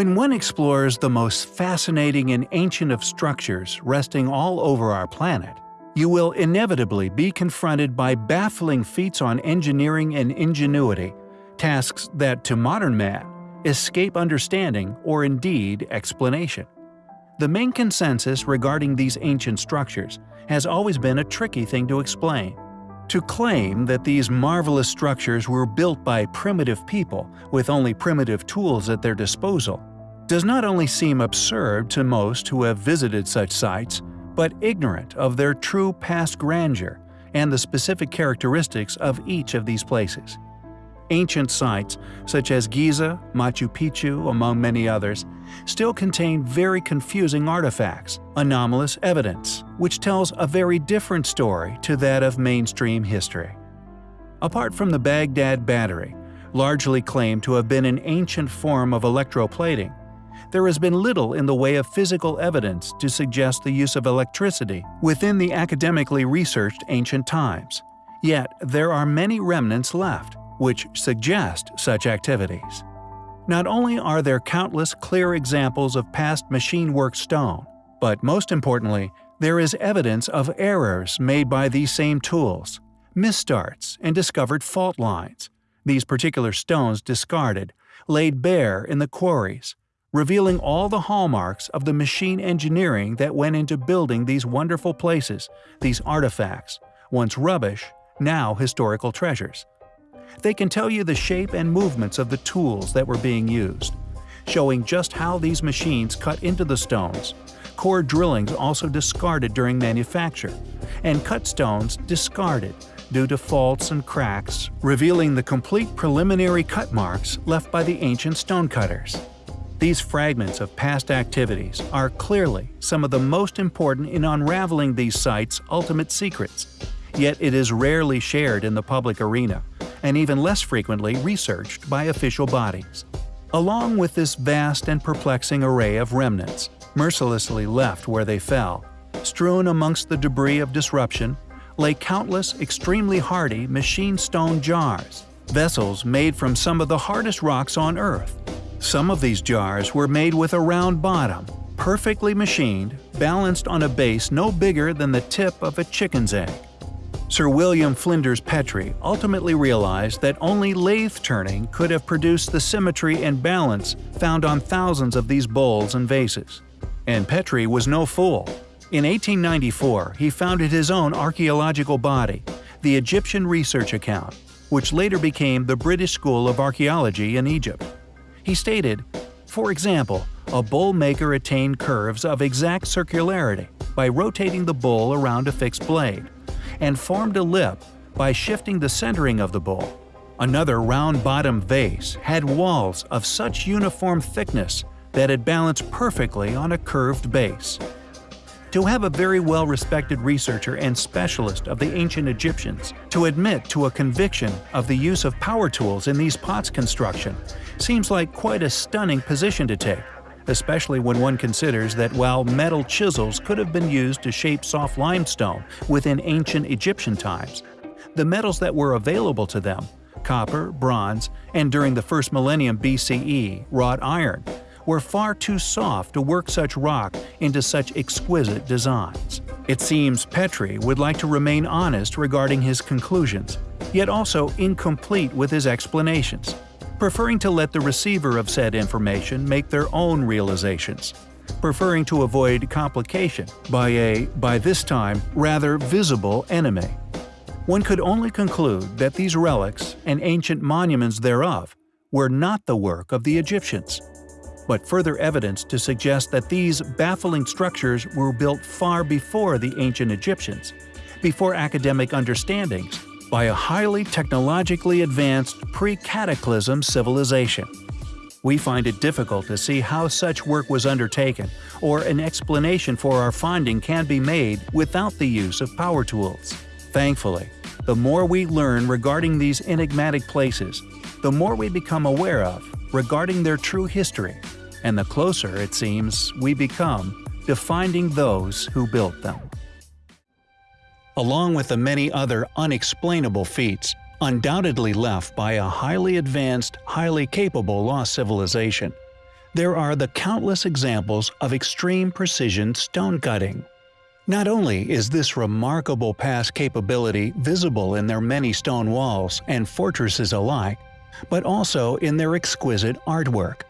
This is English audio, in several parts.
When one explores the most fascinating and ancient of structures resting all over our planet, you will inevitably be confronted by baffling feats on engineering and ingenuity, tasks that, to modern man, escape understanding or indeed explanation. The main consensus regarding these ancient structures has always been a tricky thing to explain. To claim that these marvelous structures were built by primitive people with only primitive tools at their disposal does not only seem absurd to most who have visited such sites, but ignorant of their true past grandeur and the specific characteristics of each of these places. Ancient sites, such as Giza, Machu Picchu, among many others, still contain very confusing artifacts, anomalous evidence, which tells a very different story to that of mainstream history. Apart from the Baghdad Battery, largely claimed to have been an ancient form of electroplating, there has been little in the way of physical evidence to suggest the use of electricity within the academically researched ancient times. Yet there are many remnants left, which suggest such activities. Not only are there countless clear examples of past machine work stone, but most importantly, there is evidence of errors made by these same tools, misstarts, and discovered fault lines. These particular stones discarded, laid bare in the quarries, revealing all the hallmarks of the machine engineering that went into building these wonderful places, these artifacts, once rubbish, now historical treasures. They can tell you the shape and movements of the tools that were being used, showing just how these machines cut into the stones, core drillings also discarded during manufacture, and cut stones discarded due to faults and cracks, revealing the complete preliminary cut marks left by the ancient stonecutters. These fragments of past activities are clearly some of the most important in unraveling these sites' ultimate secrets, yet it is rarely shared in the public arena, and even less frequently researched by official bodies. Along with this vast and perplexing array of remnants, mercilessly left where they fell, strewn amongst the debris of disruption, lay countless extremely hardy machine stone jars, vessels made from some of the hardest rocks on Earth, some of these jars were made with a round bottom, perfectly machined, balanced on a base no bigger than the tip of a chicken's egg. Sir William Flinders Petrie ultimately realized that only lathe turning could have produced the symmetry and balance found on thousands of these bowls and vases. And Petrie was no fool. In 1894, he founded his own archaeological body, the Egyptian Research Account, which later became the British School of Archaeology in Egypt. He stated, For example, a bowl maker attained curves of exact circularity by rotating the bowl around a fixed blade, and formed a lip by shifting the centering of the bowl. Another round-bottomed vase had walls of such uniform thickness that it balanced perfectly on a curved base. To have a very well-respected researcher and specialist of the ancient Egyptians to admit to a conviction of the use of power tools in these pots construction seems like quite a stunning position to take, especially when one considers that while metal chisels could have been used to shape soft limestone within ancient Egyptian times, the metals that were available to them copper, bronze, and during the first millennium BCE, wrought iron were far too soft to work such rock into such exquisite designs. It seems Petrie would like to remain honest regarding his conclusions, yet also incomplete with his explanations preferring to let the receiver of said information make their own realizations, preferring to avoid complication by a, by this time, rather visible enemy. One could only conclude that these relics and ancient monuments thereof were not the work of the Egyptians, but further evidence to suggest that these baffling structures were built far before the ancient Egyptians, before academic understandings by a highly technologically advanced pre-cataclysm civilization. We find it difficult to see how such work was undertaken, or an explanation for our finding can be made without the use of power tools. Thankfully, the more we learn regarding these enigmatic places, the more we become aware of regarding their true history, and the closer, it seems, we become to finding those who built them along with the many other unexplainable feats, undoubtedly left by a highly advanced, highly capable lost civilization. there are the countless examples of extreme precision stone cutting. Not only is this remarkable past capability visible in their many stone walls and fortresses alike, but also in their exquisite artwork.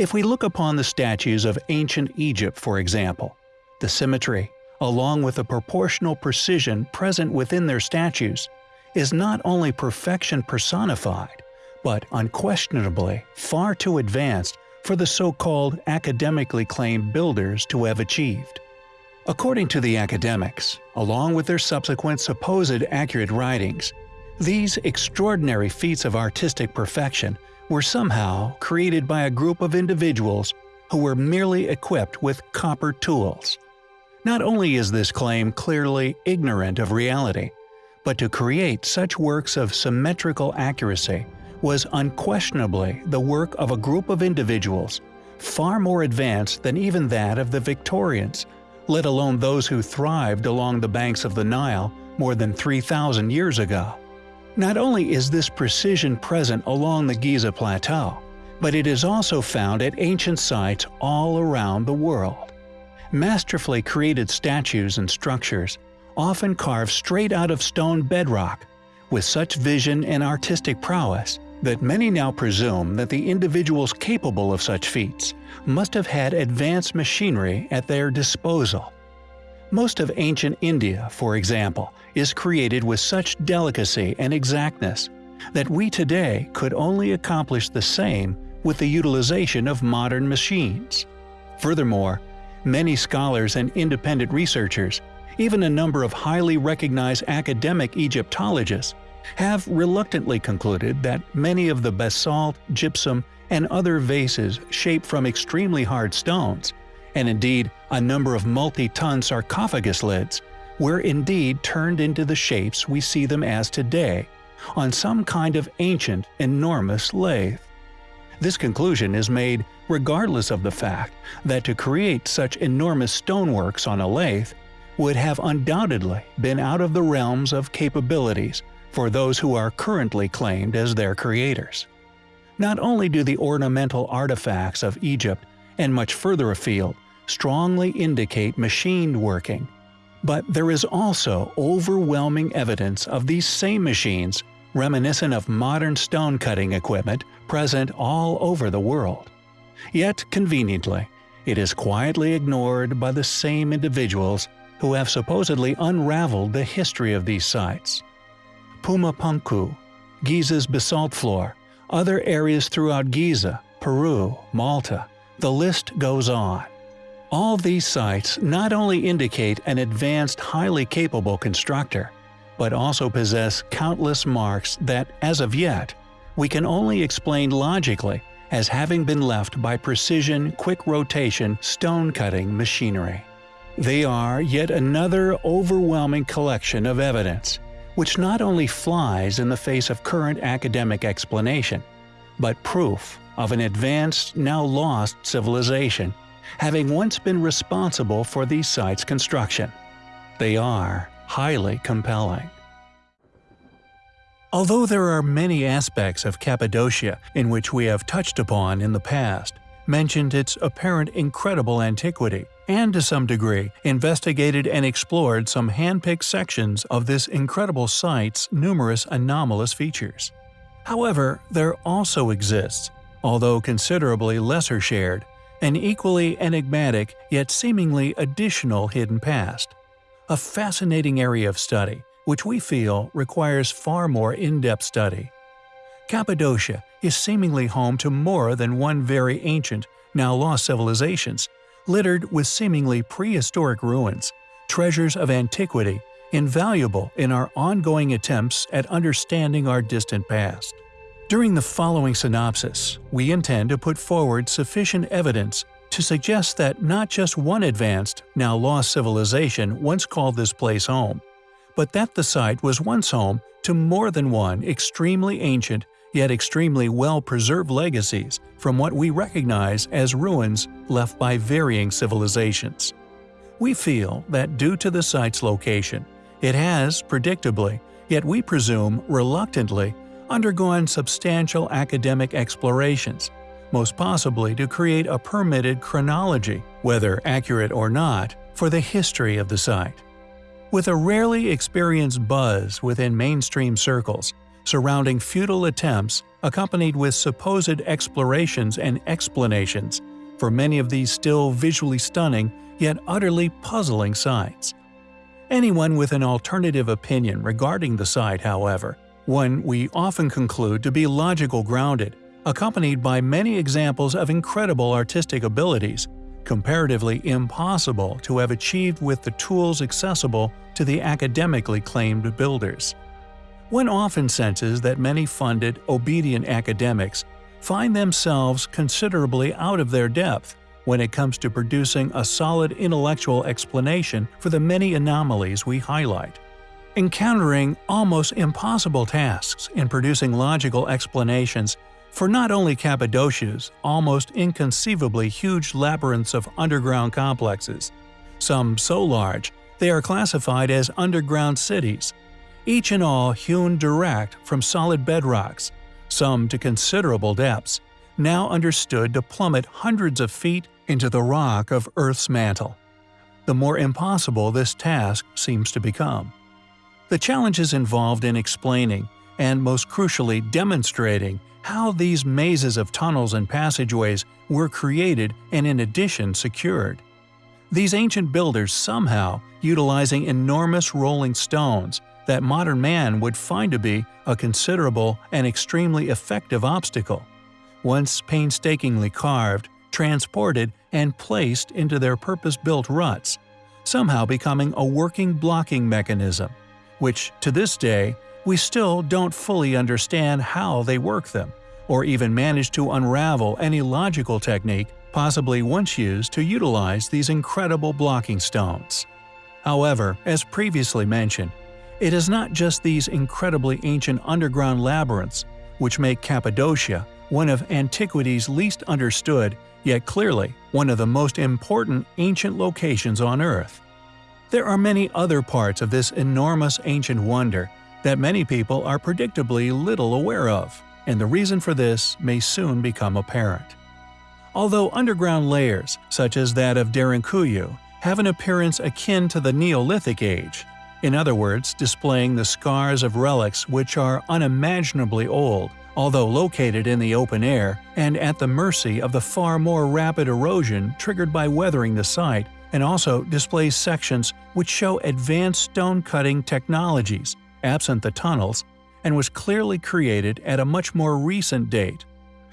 If we look upon the statues of ancient Egypt for example, the symmetry, along with the proportional precision present within their statues, is not only perfection personified, but unquestionably far too advanced for the so-called academically claimed builders to have achieved. According to the academics, along with their subsequent supposed accurate writings, these extraordinary feats of artistic perfection were somehow created by a group of individuals who were merely equipped with copper tools. Not only is this claim clearly ignorant of reality, but to create such works of symmetrical accuracy was unquestionably the work of a group of individuals far more advanced than even that of the Victorians, let alone those who thrived along the banks of the Nile more than 3,000 years ago. Not only is this precision present along the Giza Plateau, but it is also found at ancient sites all around the world. Masterfully created statues and structures, often carved straight out of stone bedrock, with such vision and artistic prowess that many now presume that the individuals capable of such feats must have had advanced machinery at their disposal. Most of ancient India, for example, is created with such delicacy and exactness that we today could only accomplish the same with the utilization of modern machines. Furthermore, many scholars and independent researchers, even a number of highly recognized academic Egyptologists, have reluctantly concluded that many of the basalt, gypsum, and other vases shaped from extremely hard stones, and indeed a number of multi-ton sarcophagus lids, were indeed turned into the shapes we see them as today, on some kind of ancient, enormous lathe. This conclusion is made regardless of the fact that to create such enormous stoneworks on a lathe would have undoubtedly been out of the realms of capabilities for those who are currently claimed as their creators. Not only do the ornamental artifacts of Egypt and much further afield strongly indicate machined working, but there is also overwhelming evidence of these same machines reminiscent of modern stone cutting equipment present all over the world. Yet, conveniently, it is quietly ignored by the same individuals who have supposedly unraveled the history of these sites. Puma Punku, Giza's basalt floor, other areas throughout Giza, Peru, Malta, the list goes on. All these sites not only indicate an advanced highly capable constructor, but also possess countless marks that, as of yet, we can only explain logically as having been left by precision quick rotation stone cutting machinery. They are yet another overwhelming collection of evidence which not only flies in the face of current academic explanation, but proof of an advanced, now lost civilization, having once been responsible for these sites' construction. They are highly compelling. Although there are many aspects of Cappadocia in which we have touched upon in the past, mentioned its apparent incredible antiquity, and to some degree investigated and explored some hand-picked sections of this incredible site's numerous anomalous features. However, there also exists, although considerably lesser shared, an equally enigmatic yet seemingly additional hidden past. A fascinating area of study, which we feel requires far more in-depth study. Cappadocia is seemingly home to more than one very ancient, now lost civilizations, littered with seemingly prehistoric ruins, treasures of antiquity, invaluable in our ongoing attempts at understanding our distant past. During the following synopsis, we intend to put forward sufficient evidence to suggest that not just one advanced, now lost civilization once called this place home, but that the site was once home to more than one extremely ancient yet extremely well-preserved legacies from what we recognize as ruins left by varying civilizations. We feel that due to the site's location, it has, predictably, yet we presume reluctantly, undergone substantial academic explorations, most possibly to create a permitted chronology, whether accurate or not, for the history of the site. With a rarely experienced buzz within mainstream circles surrounding futile attempts accompanied with supposed explorations and explanations for many of these still visually stunning yet utterly puzzling sites. Anyone with an alternative opinion regarding the site, however, one we often conclude to be logical grounded, accompanied by many examples of incredible artistic abilities, comparatively impossible to have achieved with the tools accessible to the academically claimed builders. One often senses that many funded, obedient academics find themselves considerably out of their depth when it comes to producing a solid intellectual explanation for the many anomalies we highlight. Encountering almost impossible tasks in producing logical explanations for not only Cappadocia's almost inconceivably huge labyrinths of underground complexes, some so large they are classified as underground cities, each and all hewn direct from solid bedrocks, some to considerable depths, now understood to plummet hundreds of feet into the rock of Earth's mantle. The more impossible this task seems to become. The challenges involved in explaining, and most crucially demonstrating, how these mazes of tunnels and passageways were created and in addition secured. These ancient builders somehow utilizing enormous rolling stones that modern man would find to be a considerable and extremely effective obstacle, once painstakingly carved, transported, and placed into their purpose-built ruts, somehow becoming a working blocking mechanism, which, to this day, we still don't fully understand how they work them, or even manage to unravel any logical technique possibly once used to utilize these incredible blocking stones. However, as previously mentioned, it is not just these incredibly ancient underground labyrinths which make Cappadocia one of antiquity's least understood, yet clearly one of the most important ancient locations on Earth. There are many other parts of this enormous ancient wonder that many people are predictably little aware of, and the reason for this may soon become apparent. Although underground layers, such as that of Derinkuyu, have an appearance akin to the Neolithic age, in other words, displaying the scars of relics which are unimaginably old, although located in the open air and at the mercy of the far more rapid erosion triggered by weathering the site, and also displays sections which show advanced stone-cutting technologies, absent the tunnels, and was clearly created at a much more recent date,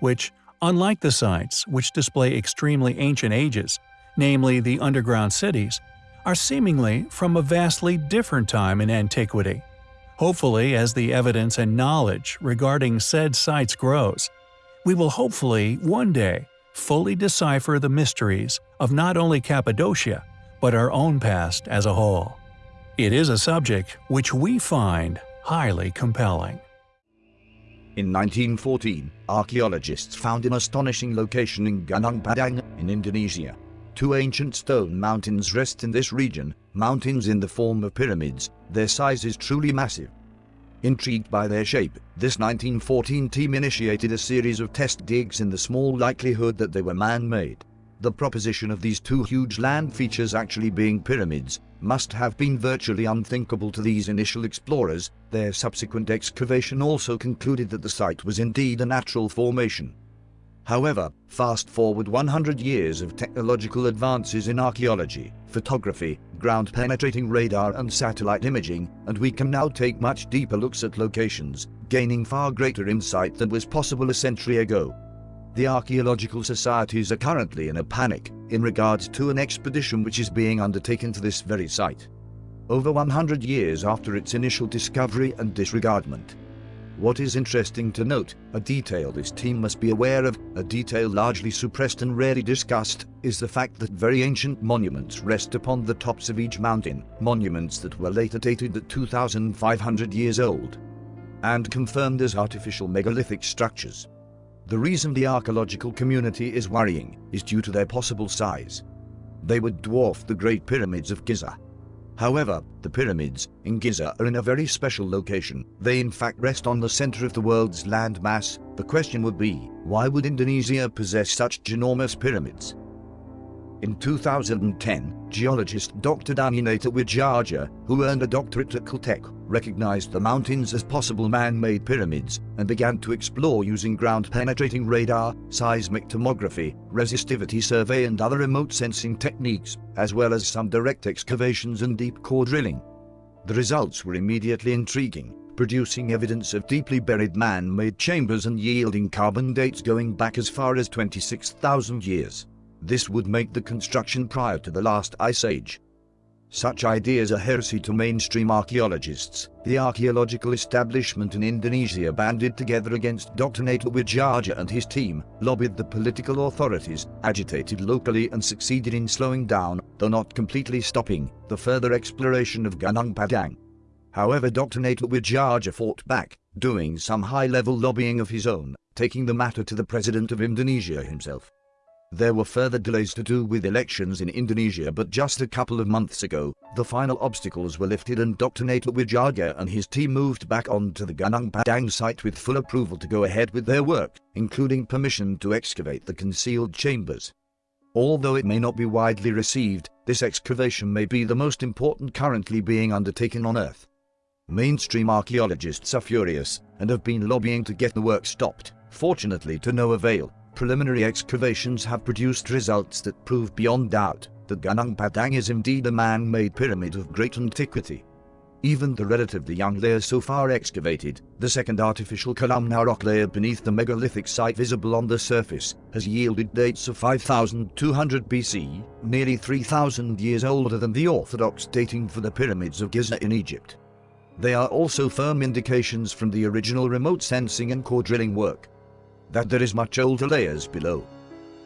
which, unlike the sites which display extremely ancient ages, namely the underground cities, are seemingly from a vastly different time in antiquity. Hopefully, as the evidence and knowledge regarding said sites grows, we will hopefully, one day, fully decipher the mysteries of not only Cappadocia, but our own past as a whole. It is a subject which we find highly compelling. In 1914, archaeologists found an astonishing location in Gunung Padang in Indonesia. Two ancient stone mountains rest in this region, mountains in the form of pyramids, their size is truly massive. Intrigued by their shape, this 1914 team initiated a series of test digs in the small likelihood that they were man-made. The proposition of these two huge land features actually being pyramids must have been virtually unthinkable to these initial explorers, their subsequent excavation also concluded that the site was indeed a natural formation. However, fast forward 100 years of technological advances in archaeology, photography, ground-penetrating radar and satellite imaging, and we can now take much deeper looks at locations, gaining far greater insight than was possible a century ago. The archaeological societies are currently in a panic in regards to an expedition which is being undertaken to this very site. Over 100 years after its initial discovery and disregardment, what is interesting to note, a detail this team must be aware of, a detail largely suppressed and rarely discussed, is the fact that very ancient monuments rest upon the tops of each mountain, monuments that were later dated at 2,500 years old and confirmed as artificial megalithic structures. The reason the archaeological community is worrying is due to their possible size. They would dwarf the Great Pyramids of Giza. However, the pyramids in Giza are in a very special location. They in fact rest on the center of the world's land mass. The question would be, why would Indonesia possess such ginormous pyramids? In 2010, geologist Dr. Danny Natawidjaja, who earned a doctorate at Caltech, recognized the mountains as possible man-made pyramids and began to explore using ground-penetrating radar, seismic tomography, resistivity survey and other remote sensing techniques, as well as some direct excavations and deep core drilling. The results were immediately intriguing, producing evidence of deeply buried man-made chambers and yielding carbon dates going back as far as 26,000 years. This would make the construction prior to the last ice age. Such ideas are heresy to mainstream archaeologists. The archaeological establishment in Indonesia banded together against Dr. Natawidjaja and his team, lobbied the political authorities, agitated locally and succeeded in slowing down, though not completely stopping, the further exploration of Gunung Padang. However Dr. Natawidjaja fought back, doing some high-level lobbying of his own, taking the matter to the President of Indonesia himself. There were further delays to do with elections in Indonesia but just a couple of months ago, the final obstacles were lifted and Dr. Natawidjaja and his team moved back onto the Gunung Padang site with full approval to go ahead with their work, including permission to excavate the concealed chambers. Although it may not be widely received, this excavation may be the most important currently being undertaken on Earth. Mainstream archaeologists are furious and have been lobbying to get the work stopped, fortunately to no avail preliminary excavations have produced results that prove beyond doubt that Gunung Padang is indeed a man-made pyramid of great antiquity. Even the relatively young layer so far excavated, the second artificial columnar rock layer beneath the megalithic site visible on the surface, has yielded dates of 5200 BC, nearly 3000 years older than the orthodox dating for the pyramids of Giza in Egypt. They are also firm indications from the original remote sensing and core drilling work that there is much older layers below.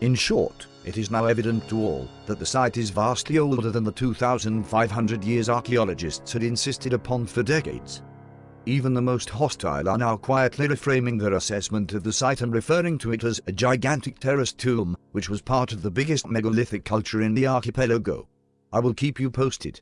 In short, it is now evident to all that the site is vastly older than the 2,500 years archaeologists had insisted upon for decades. Even the most hostile are now quietly reframing their assessment of the site and referring to it as a gigantic terraced tomb, which was part of the biggest megalithic culture in the archipelago. I will keep you posted.